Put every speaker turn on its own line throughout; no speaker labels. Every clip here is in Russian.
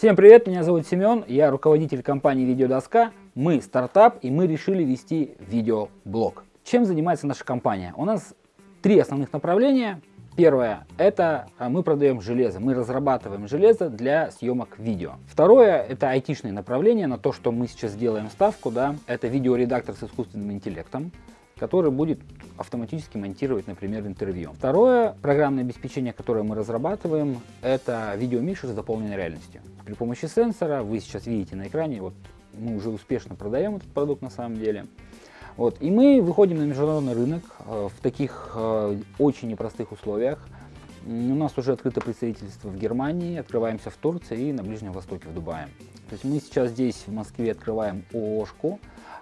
Всем привет, меня зовут Семен, я руководитель компании Видеодоска. Мы стартап и мы решили вести видеоблог. Чем занимается наша компания? У нас три основных направления. Первое – это а, мы продаем железо, мы разрабатываем железо для съемок видео. Второе – это айтишное направление, на то, что мы сейчас делаем ставку, да, это видеоредактор с искусственным интеллектом который будет автоматически монтировать, например, интервью. Второе программное обеспечение, которое мы разрабатываем, это видеомикшер с дополненной реальностью. При помощи сенсора, вы сейчас видите на экране, вот мы уже успешно продаем этот продукт на самом деле. Вот, и мы выходим на международный рынок э, в таких э, очень непростых условиях. У нас уже открыто представительство в Германии, открываемся в Турции и на Ближнем Востоке, в Дубае. То есть мы сейчас здесь, в Москве, открываем ООшку,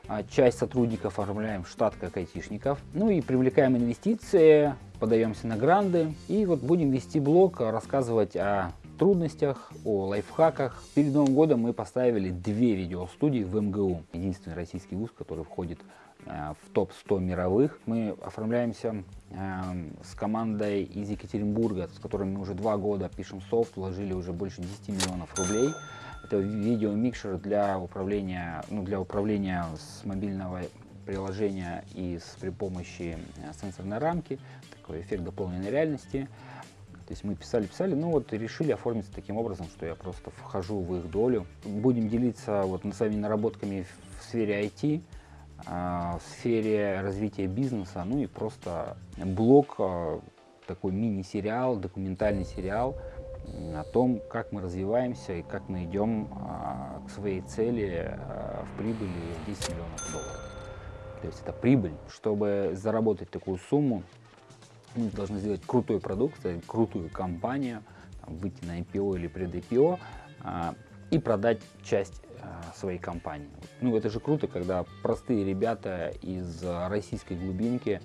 а часть сотрудников оформляем в штат как айтишников. Ну и привлекаем инвестиции, подаемся на гранды. И вот будем вести блог, рассказывать о трудностях, о лайфхаках. Перед Новым годом мы поставили две видеостудии в МГУ. Единственный российский вуз, который входит в топ-100 мировых. Мы оформляемся э, с командой из Екатеринбурга, с которой мы уже два года пишем софт, вложили уже больше 10 миллионов рублей. Это видеомикшер для управления, ну, для управления с мобильного приложения и с, при помощи э, сенсорной рамки, такой эффект дополненной реальности. То есть мы писали-писали, ну вот решили оформиться таким образом, что я просто вхожу в их долю. Будем делиться вот своими наработками в сфере IT, в сфере развития бизнеса, ну и просто блог, а, такой мини-сериал, документальный сериал, о том, как мы развиваемся и как мы идем а, к своей цели а, в прибыли 10 миллионов долларов. То есть это прибыль. Чтобы заработать такую сумму, мы должны сделать крутой продукт, крутую компанию, выйти на IPO или пред-IPO а, и продать часть своей компании. Ну, это же круто, когда простые ребята из российской глубинки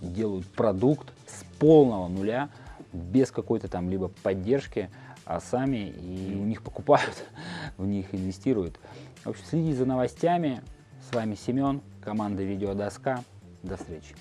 делают продукт с полного нуля, без какой-то там либо поддержки, а сами и у них покупают, в них инвестируют. В общем, следите за новостями. С вами Семен, команда Видеодоска. До встречи.